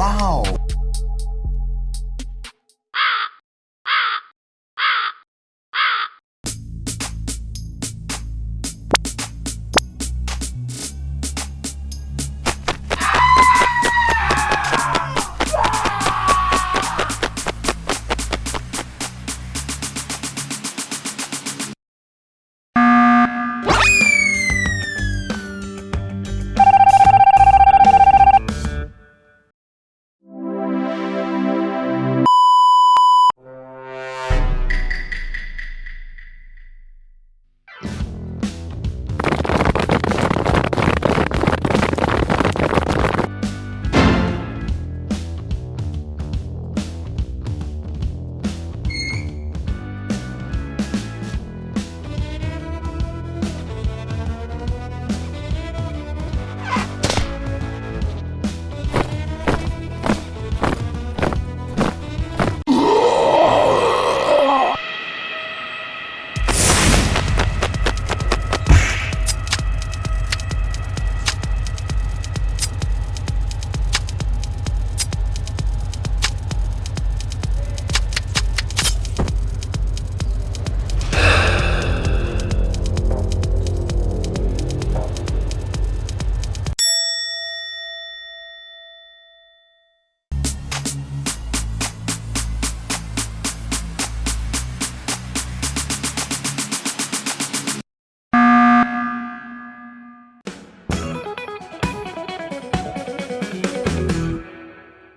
Wow!